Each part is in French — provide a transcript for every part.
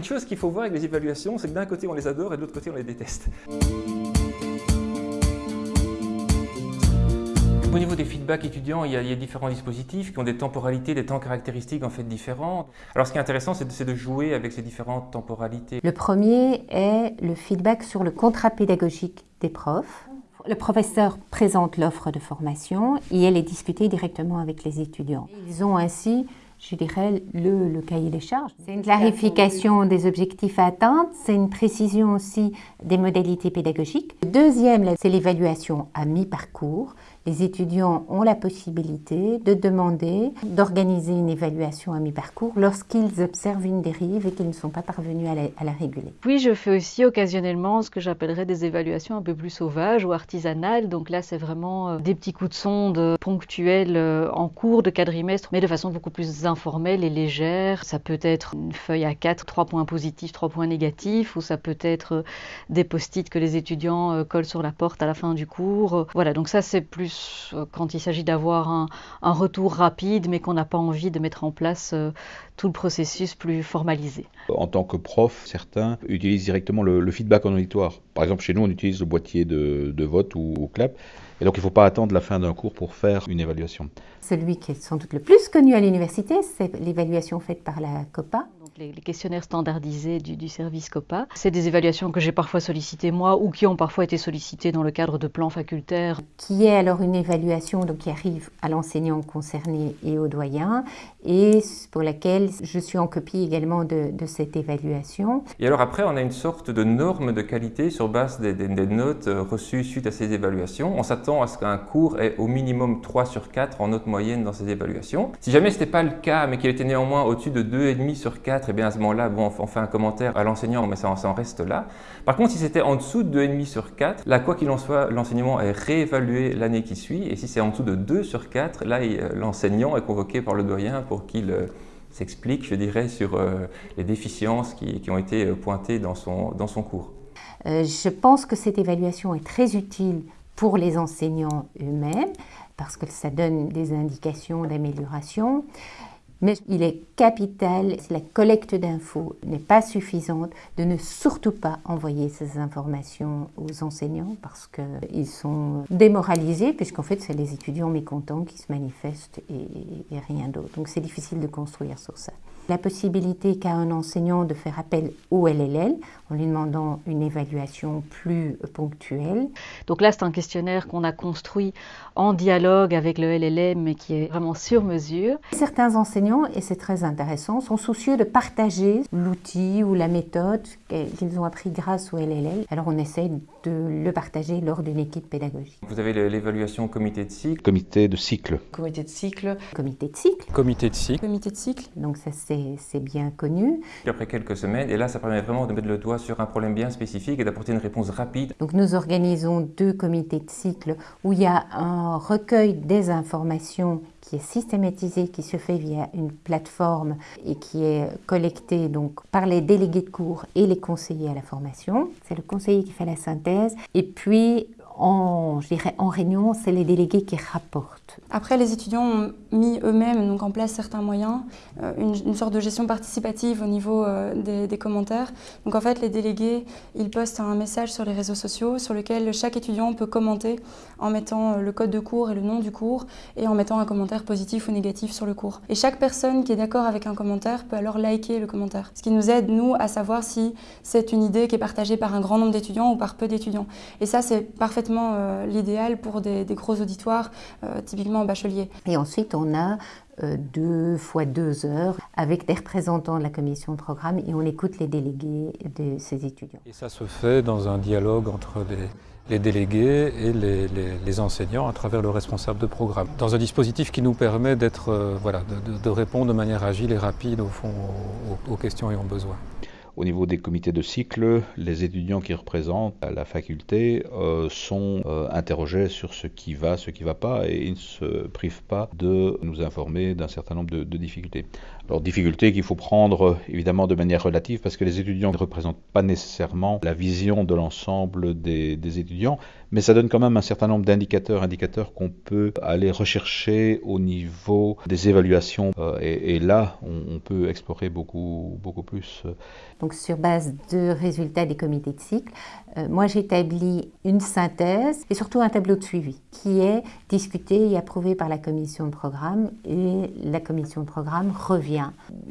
une chose qu'il faut voir avec les évaluations, c'est que d'un côté on les adore et de l'autre côté on les déteste. Au niveau des feedbacks étudiants, il y, a, différents dispositifs qui ont des temporalités, des temps caractéristiques en fait différents. Alors ce qui est intéressant, c'est de, jouer avec ces différentes temporalités. Le premier est le feedback sur le contrat pédagogique des profs. Le professeur présente l'offre de formation et elle est discutée directement avec les étudiants. Ils ont ainsi je dirais, le, cahier des charges. C'est une clarification des objectifs à atteindre, c'est une précision aussi des modalités pédagogiques. Le deuxième, c'est l'évaluation à mi-parcours les étudiants ont la possibilité de demander d'organiser une évaluation à mi-parcours lorsqu'ils observent une dérive et qu'ils ne sont pas parvenus à la, réguler. Puis je fais aussi occasionnellement ce que j'appellerais des évaluations un peu plus sauvages ou artisanales. Donc là, c'est vraiment euh, des petits coups de sonde ponctuels euh, en cours de quadrimestre, mais de façon beaucoup plus informelle et légère. Ça peut être une feuille à 4, 3 points positifs, 3 points négatifs, ou ça peut être euh, des post-it que les étudiants collent sur la porte à la fin du cours. Voilà, donc ça c'est plus euh, quand il s'agit d'avoir un, retour rapide, mais qu'on n'a pas envie de mettre en place euh, tout le processus plus formalisé. En tant que prof, certains utilisent directement le, feedback en auditoire. Par exemple, chez nous, on utilise le boîtier de, vote ou, ou clap. Et donc, il ne faut pas attendre la fin d'un cours pour faire une évaluation. Celui qui est sans doute le plus connu à l'université, c'est l'évaluation faite par la COPA. Donc les, questionnaires standardisés du, service COPA. C'est des évaluations que j'ai parfois sollicitées moi ou qui ont parfois été sollicitées dans le cadre de plans facultaires. Qui est alors une évaluation donc, qui arrive à l'enseignant concerné et au doyen et pour laquelle je suis en copie également de, cette évaluation. Et alors après, on a une sorte de norme de qualité sur base des, des notes euh, reçues suite à ces évaluations. On s'attend à ce qu'un cours ait au minimum 3 sur 4 en note moyenne dans ces évaluations. Si jamais ce n'était pas le cas, mais qu'il était néanmoins au-dessus de 2,5 sur 4, et bien à ce moment-là, bon, on fait un commentaire à l'enseignant, mais ça, en reste là. Par contre, si c'était en dessous de 2,5 sur 4, là, quoi qu'il en soit, l'enseignement est réévalué l'année qui suit. Et si c'est en dessous de 2 sur 4, là, l'enseignant est convoqué par le doyen pour qu'il euh, s'explique, je dirais, sur euh, les déficiences qui, ont été euh, pointées dans son, dans son cours. je pense que cette évaluation est très utile pour les enseignants eux-mêmes parce que ça donne des indications d'amélioration. Mais il est capital, si la collecte d'infos n'est pas suffisante, de ne surtout pas envoyer ces informations aux enseignants parce qu'ils sont démoralisés, puisqu'en fait, c'est les étudiants mécontents qui se manifestent et, rien d'autre. Donc c'est difficile de construire sur ça. La possibilité qu'a un enseignant de faire appel au LLL en lui demandant une évaluation plus ponctuelle. Donc là, c'est un questionnaire qu'on a construit en dialogue avec le LLM, mais qui est vraiment sur mesure. Certains enseignants, et c'est très intéressant, sont soucieux de partager l'outil ou la méthode qu'ils ont appris grâce au LLL. Alors on essaie de le partager lors d'une équipe pédagogique. Vous avez l'évaluation comité de cycle. Comité de cycle. Comité de cycle. Comité de cycle. Comité de cycle. Comité de cycle. Donc ça c'est bien connu. Après quelques semaines, et là ça permet vraiment de mettre le doigt sur un problème bien spécifique et d'apporter une réponse rapide. Donc nous organisons deux comités de cycle où il y a un recueil des informations qui est systématisé, qui se fait via une plateforme et qui est collecté donc par les délégués de cours et les conseillers à la formation. C'est le conseiller qui fait la synthèse. Et puis en, réunion, c'est les délégués qui rapportent. Après, les étudiants ont mis eux-mêmes en place certains moyens, euh, une, sorte de gestion participative au niveau euh, des, commentaires. Donc en fait, les délégués, ils postent un message sur les réseaux sociaux sur lequel chaque étudiant peut commenter en mettant euh, le code de cours et le nom du cours et en mettant un commentaire positif ou négatif sur le cours. Et chaque personne qui est d'accord avec un commentaire peut alors liker le commentaire. Ce qui nous aide, nous, à savoir si c'est une idée qui est partagée par un grand nombre d'étudiants ou par peu d'étudiants. Et ça, c'est parfaitement euh, l'idéal pour des, gros auditoires, euh, typiquement bachelier. Et ensuite, on a euh, deux fois deux heures avec des représentants de la commission de programme et on écoute les délégués de ces étudiants. Et ça se fait dans un dialogue entre les, délégués et les, enseignants à travers le responsable de programme. Dans un dispositif qui nous permet d'être, voilà, de, répondre de manière agile et rapide au fond aux questions et aux besoins. Au niveau des comités de cycle, les étudiants qui représentent la faculté euh, sont euh, interrogés sur ce qui va, ce qui ne va pas, et ils ne se privent pas de nous informer d'un certain nombre de, difficultés. Alors difficultés qu'il faut prendre évidemment de manière relative parce que les étudiants ne représentent pas nécessairement la vision de l'ensemble des, étudiants, mais ça donne quand même un certain nombre d'indicateurs, indicateurs qu'on peut aller rechercher au niveau des évaluations, euh, et, là on, peut explorer beaucoup, beaucoup plus. Donc sur base de résultats des comités de cycle, euh, moi j'établis une synthèse et surtout un tableau de suivi qui est discuté et approuvé par la commission de programme et la commission de programme revient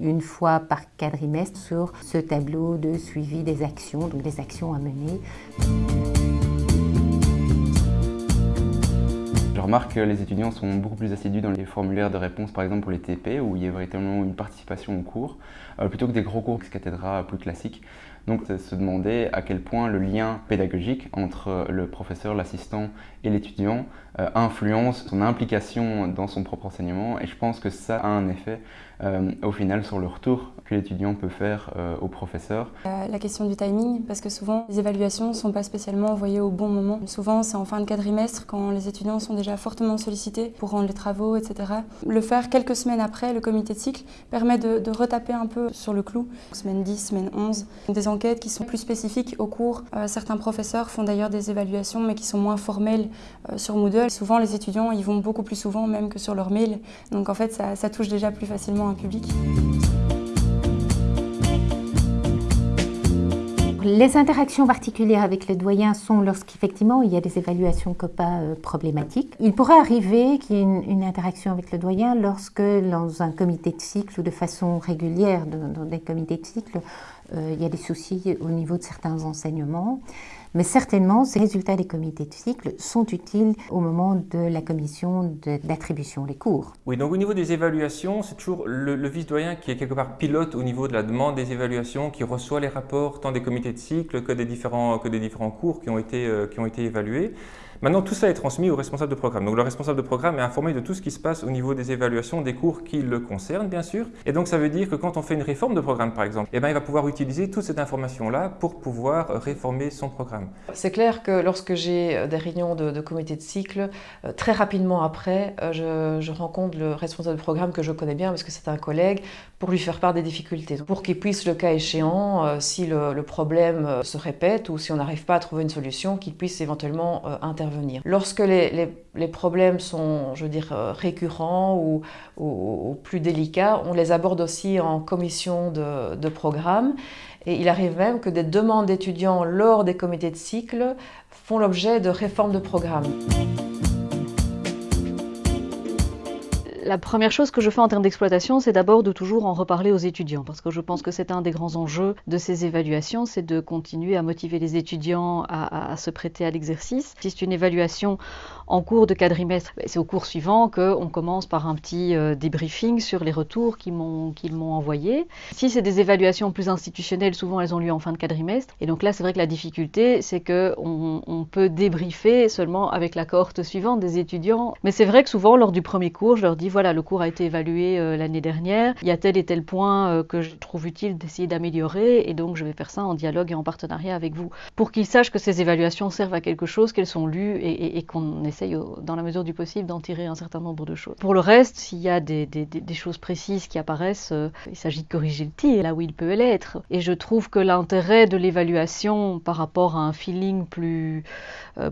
une fois par quadrimestre sur ce tableau de suivi des actions, donc des actions à mener. Je remarque que les étudiants sont beaucoup plus assidus dans les formulaires de réponse, par exemple pour les TP, où il y a véritablement une participation au cours, euh, plutôt que des gros cours cathédra plus classiques. Donc se demander à quel point le lien pédagogique entre le professeur, l'assistant et l'étudiant euh, influence son implication dans son propre enseignement et je pense que ça a un effet euh, au final sur le retour que l'étudiant peut faire euh, au professeur. La question du timing, parce que souvent les évaluations ne sont pas spécialement envoyées au bon moment. Souvent c'est en fin de quadrimestre quand les étudiants sont déjà fortement sollicités pour rendre les travaux, etc. Le faire quelques semaines après le comité de cycle permet de, de retaper un peu sur le clou, semaine 10, semaine 11, des enquêtes qui sont plus spécifiques au cours. Certains professeurs font d'ailleurs des évaluations mais qui sont moins formelles sur Moodle. Souvent les étudiants y vont beaucoup plus souvent même que sur leur mail, donc en fait ça, ça touche déjà plus facilement un public. Les interactions particulières avec le doyen sont lorsqu'effectivement il y a des évaluations COPA euh, problématiques. Il pourrait arriver qu'il y ait une, interaction avec le doyen lorsque dans un comité de cycle ou de façon régulière dans, des comités de cycle, euh, il y a des soucis au niveau de certains enseignements. Mais certainement, ces résultats des comités de cycle sont utiles au moment de la commission d'attribution des cours. Oui, donc au niveau des évaluations, c'est toujours le, vice-doyen qui est quelque part pilote au niveau de la demande des évaluations, qui reçoit les rapports tant des comités de cycle que des différents, que des différents cours qui ont été, euh, qui ont été évalués. Maintenant, tout ça est transmis au responsable de programme. Donc, le responsable de programme est informé de tout ce qui se passe au niveau des évaluations des cours qui le concernent, bien sûr. Et donc, ça veut dire que quand on fait une réforme de programme, par exemple, eh ben, il va pouvoir utiliser toute cette information-là pour pouvoir réformer son programme. C'est clair que lorsque j'ai euh, des réunions de, comité de cycle, euh, très rapidement après, euh, je, rencontre le responsable de programme que je connais bien parce que c'est un collègue pour lui faire part des difficultés. Pour qu'il puisse, le cas échéant, si le, problème se répète ou si on n'arrive pas à trouver une solution, qu'il puisse éventuellement intervenir Lorsque les, problèmes sont, je veux dire, euh, récurrents ou, plus délicats, on les aborde aussi en commission de, de programme. Et il arrive même que des demandes d'étudiants lors des comités de cycle font l'objet de réformes de programme. La première chose que je fais en termes d'exploitation, c'est d'abord de toujours en reparler aux étudiants, parce que je pense que c'est un des grands enjeux de ces évaluations, c'est de continuer à motiver les étudiants à, se prêter à l'exercice. Si c'est une évaluation en cours de quadrimestre, ben, c'est au cours suivant qu'on commence par un petit euh, débriefing sur les retours qu'ils m'ont envoyés. Si c'est des évaluations plus institutionnelles, souvent elles ont lieu en fin de quadrimestre, et donc là c'est vrai que la difficulté, c'est qu'on on peut débriefer seulement avec la cohorte suivante des étudiants, mais c'est vrai que souvent lors du premier cours, je leur dis voilà, le cours a été évalué euh, l'année dernière, il y a tel et tel point euh, que je trouve utile d'essayer d'améliorer, et donc je vais faire ça en dialogue et en partenariat avec vous, pour qu'ils sachent que ces évaluations servent à quelque chose, qu'elles sont lues, et, qu'on essaye, dans la mesure du possible, d'en tirer un certain nombre de choses. Pour le reste, s'il y a des, choses précises qui apparaissent, euh, il s'agit de corriger le tir là où il peut l'être. Et je trouve que l'intérêt de l'évaluation par rapport à un feeling plus,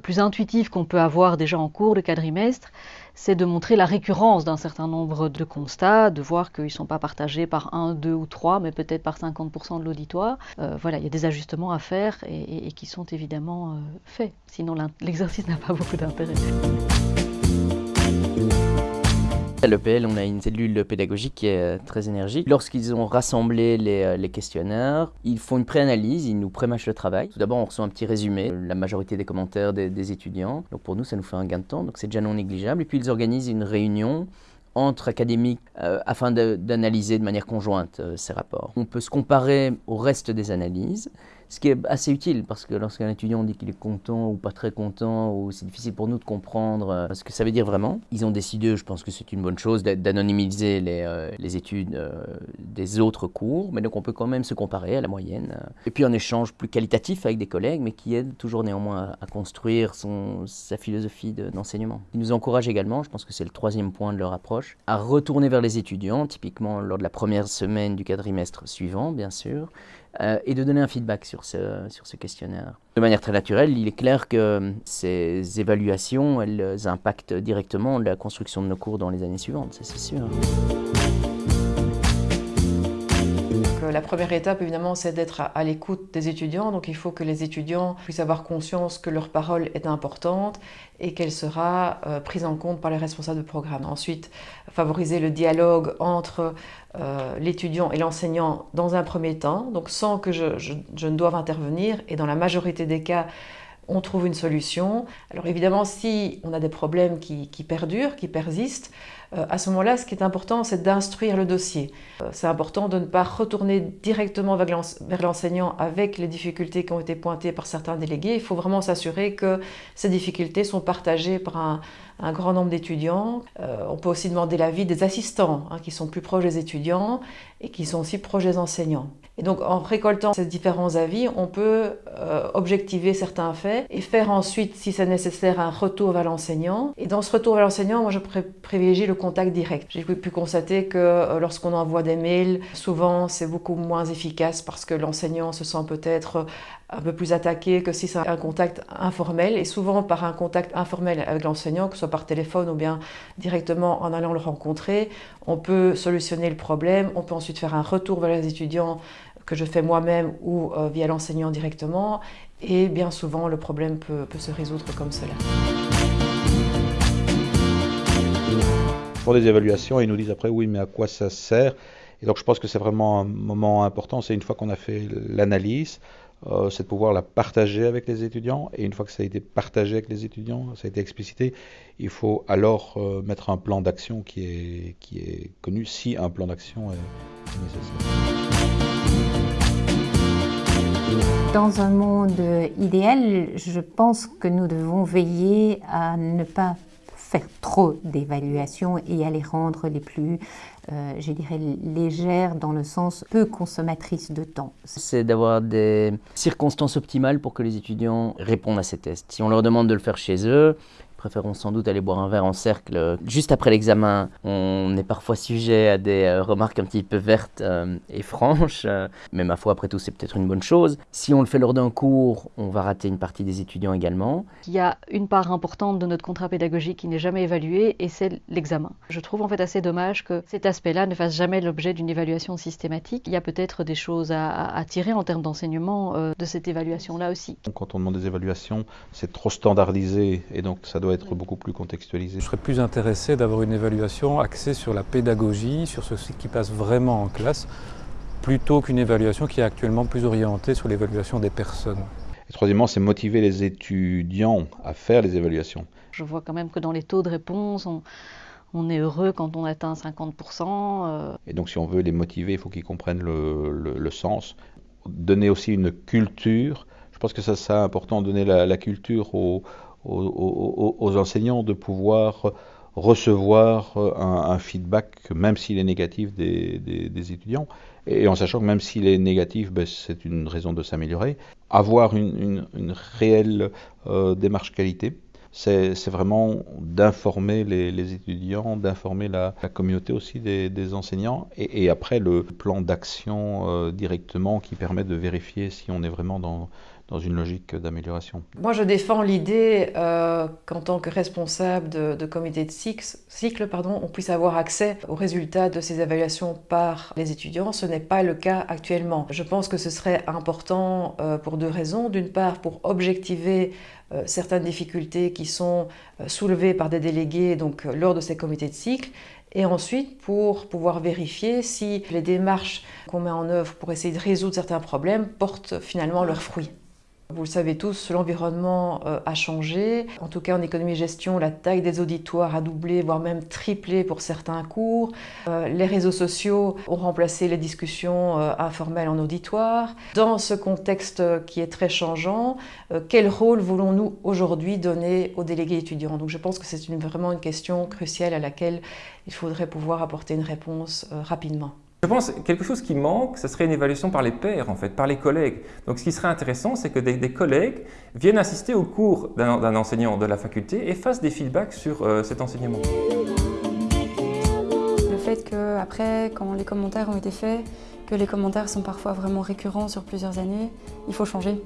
plus intuitif qu'on peut avoir déjà en cours de quadrimestre, c'est de montrer la récurrence d'un certain nombre de constats, de voir qu'ils ne sont pas partagés par un, deux ou trois, mais peut-être par 50% de l'auditoire. Euh, voilà, il y a des ajustements à faire et, qui sont évidemment euh, faits. Sinon, l'exercice n'a pas beaucoup d'intérêt. À l'EPL, on a une cellule pédagogique qui est euh, très énergique. Lorsqu'ils ont rassemblé euh, les, questionnaires, ils font une préanalyse, ils nous prémâchent le travail. Tout d'abord, on reçoit un petit résumé, la majorité des commentaires des, étudiants. Donc pour nous, ça nous fait un gain de temps, donc c'est déjà non négligeable. Et puis ils organisent une réunion entre académiques euh, afin d'analyser de, manière conjointe ces rapports. On peut se comparer au reste des analyses ce qui est assez utile parce que lorsqu'un étudiant dit qu'il est content ou pas très content, ou c'est difficile pour nous de comprendre euh, ce que ça veut dire vraiment, ils ont décidé, je pense que c'est une bonne chose, d'anonymiser les, euh, études euh, des autres cours, mais donc on peut quand même se comparer à la moyenne. Et puis un échange plus qualitatif avec des collègues, mais qui aide toujours néanmoins à, construire son, sa philosophie d'enseignement. ils nous encouragent également, je pense que c'est le troisième point de leur approche, à retourner vers les étudiants, typiquement lors de la première semaine du quadrimestre suivant, bien sûr, euh, et de donner un feedback sur ce, sur ce questionnaire. De manière très naturelle, il est clair que ces évaluations, elles impactent directement la construction de nos cours dans les années suivantes, c'est sûr La première étape, évidemment, c'est d'être à, l'écoute des étudiants. Donc il faut que les étudiants puissent avoir conscience que leur parole est importante et qu'elle sera euh, prise en compte par les responsables de programme. Ensuite, favoriser le dialogue entre euh, l'étudiant et l'enseignant dans un premier temps, donc sans que je, je ne doive intervenir. Et dans la majorité des cas, on trouve une solution. Alors évidemment, si on a des problèmes qui, perdurent, qui persistent, euh, à ce moment-là, ce qui est important, c'est d'instruire le dossier. Euh, c'est important de ne pas retourner directement vers l'enseignant avec les difficultés qui ont été pointées par certains délégués. Il faut vraiment s'assurer que ces difficultés sont partagées par un, grand nombre d'étudiants. Euh, on peut aussi demander l'avis des assistants, hein, qui sont plus proches des étudiants et qui sont aussi proches des enseignants. Et donc en récoltant ces différents avis, on peut euh, objectiver certains faits et faire ensuite, si c'est nécessaire, un retour vers l'enseignant. Et dans ce retour vers l'enseignant, moi je privilégie le contact direct. J'ai pu constater que euh, lorsqu'on envoie des mails, souvent c'est beaucoup moins efficace parce que l'enseignant se sent peut-être un peu plus attaqué que si c'est un contact informel. Et souvent par un contact informel avec l'enseignant, que ce soit par téléphone ou bien directement en allant le rencontrer, on peut solutionner le problème. On peut ensuite faire un retour vers les étudiants que je fais moi-même ou euh, via l'enseignant directement. Et bien souvent, le problème peut, peut se résoudre comme cela. Pour des évaluations, ils nous disent après oui, mais à quoi ça sert? Et donc je pense que c'est vraiment un moment important. C'est une fois qu'on a fait l'analyse, euh, c'est de pouvoir la partager avec les étudiants. Et une fois que ça a été partagé avec les étudiants, ça a été explicité, il faut alors euh, mettre un plan d'action qui est, qui est connu si un plan d'action est, nécessaire. Dans un monde idéal, je pense que nous devons veiller à ne pas faire trop d'évaluations et à les rendre les plus, euh, je dirais, légères dans le sens peu consommatrices de temps. C'est d'avoir des circonstances optimales pour que les étudiants répondent à ces tests. Si on leur demande de le faire chez eux, préférons sans doute aller boire un verre en cercle juste après l'examen. On est parfois sujet à des euh, remarques un petit peu vertes euh, et franches, euh, mais ma foi, après tout, c'est peut-être une bonne chose. Si on le fait lors d'un cours, on va rater une partie des étudiants également. Il y a une part importante de notre contrat pédagogique qui n'est jamais évaluée, et c'est l'examen. Je trouve en fait assez dommage que cet aspect-là ne fasse jamais l'objet d'une évaluation systématique. Il y a peut-être des choses à, tirer en termes d'enseignement de cette évaluation-là aussi. Quand on demande des évaluations, c'est trop standardisé, et donc ça doit être beaucoup plus contextualisé. Je serais plus intéressé d'avoir une évaluation axée sur la pédagogie, sur ce qui passe vraiment en classe, plutôt qu'une évaluation qui est actuellement plus orientée sur l'évaluation des personnes. Et troisièmement, c'est motiver les étudiants à faire les évaluations. Je vois quand même que dans les taux de réponse, on, est heureux quand on atteint 50%. Euh. Et donc si on veut les motiver, il faut qu'ils comprennent le, sens. Donner aussi une culture. Je pense que ça, c'est important, donner la, la culture aux, aux, enseignants de pouvoir recevoir un, feedback, même s'il est négatif, des, étudiants, et en sachant que même s'il est négatif, ben, c'est une raison de s'améliorer. Avoir une, réelle euh, démarche qualité, c'est vraiment d'informer les, étudiants, d'informer la, communauté aussi des, enseignants, et, après le plan d'action euh, directement qui permet de vérifier si on est vraiment dans dans une logique d'amélioration. Moi, je défends l'idée euh, qu'en tant que responsable de, comité de cycle, on puisse avoir accès aux résultats de ces évaluations par les étudiants. Ce n'est pas le cas actuellement. Je pense que ce serait important euh, pour deux raisons. D'une part, pour objectiver euh, certaines difficultés qui sont soulevées par des délégués lors de ces comités de cycle et ensuite pour pouvoir vérifier si les démarches qu'on met en œuvre pour essayer de résoudre certains problèmes portent finalement leurs fruits. Vous le savez tous, l'environnement euh, a changé. En tout cas, en économie-gestion, la taille des auditoires a doublé, voire même triplé pour certains cours. Euh, les réseaux sociaux ont remplacé les discussions euh, informelles en auditoire. Dans ce contexte qui est très changeant, quel rôle voulons-nous aujourd'hui donner aux délégués étudiants? Donc je pense que c'est vraiment une question cruciale à laquelle il faudrait pouvoir apporter une réponse rapidement. Je pense que quelque chose qui manque, ce serait une évaluation par les pairs, en fait, par les collègues. Donc ce qui serait intéressant, c'est que des, collègues viennent assister au cours d'un enseignant de la faculté et fassent des feedbacks sur euh, cet enseignement. Le fait qu'après, quand les commentaires ont été faits, que les commentaires sont parfois vraiment récurrents sur plusieurs années, il faut changer.